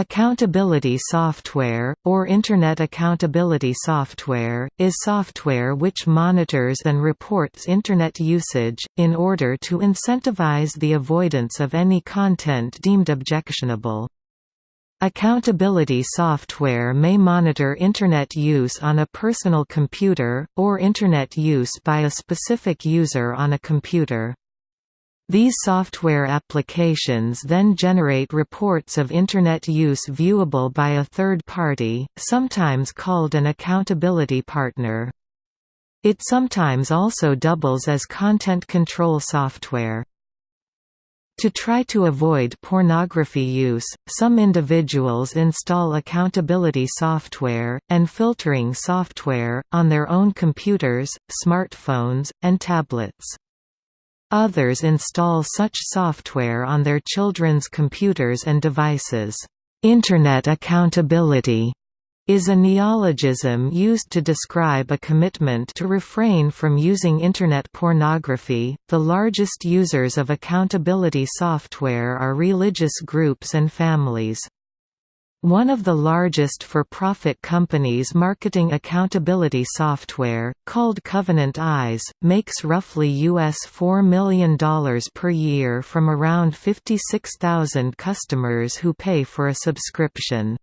Accountability software, or Internet accountability software, is software which monitors and reports Internet usage, in order to incentivize the avoidance of any content deemed objectionable. Accountability software may monitor Internet use on a personal computer, or Internet use by a specific user on a computer. These software applications then generate reports of Internet use viewable by a third party, sometimes called an accountability partner. It sometimes also doubles as content control software. To try to avoid pornography use, some individuals install accountability software, and filtering software, on their own computers, smartphones, and tablets. Others install such software on their children's computers and devices. Internet accountability is a neologism used to describe a commitment to refrain from using Internet pornography. The largest users of accountability software are religious groups and families. One of the largest for-profit companies marketing accountability software, called Covenant Eyes, makes roughly US $4 million per year from around 56,000 customers who pay for a subscription.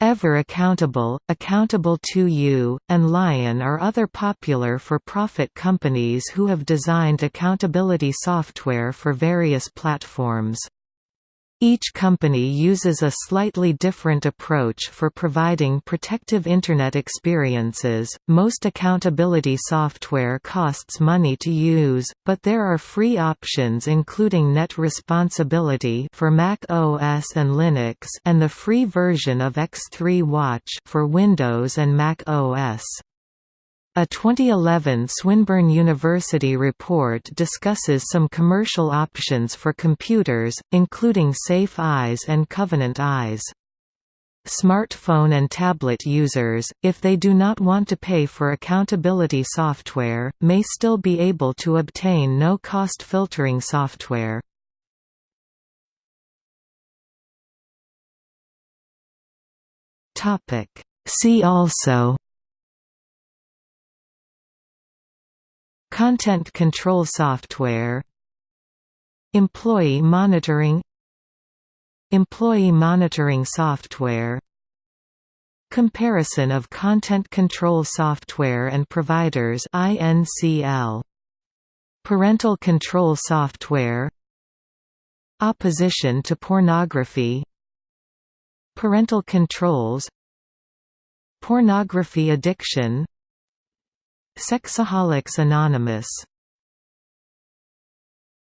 Ever Accountable, Accountable to You, and Lion are other popular for-profit companies who have designed accountability software for various platforms. Each company uses a slightly different approach for providing protective Internet experiences. Most accountability software costs money to use, but there are free options including Net Responsibility for Mac OS and Linux and the free version of X3 Watch for Windows and Mac OS. A 2011 Swinburne University report discusses some commercial options for computers, including Safe Eyes and Covenant Eyes. Smartphone and tablet users, if they do not want to pay for accountability software, may still be able to obtain no-cost filtering software. See also Content control software. Employee monitoring. Employee monitoring software. Comparison of content control software and providers INCL Parental control software. Opposition to pornography. Parental controls. Pornography addiction Sexaholics Anonymous